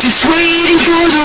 Just waiting for the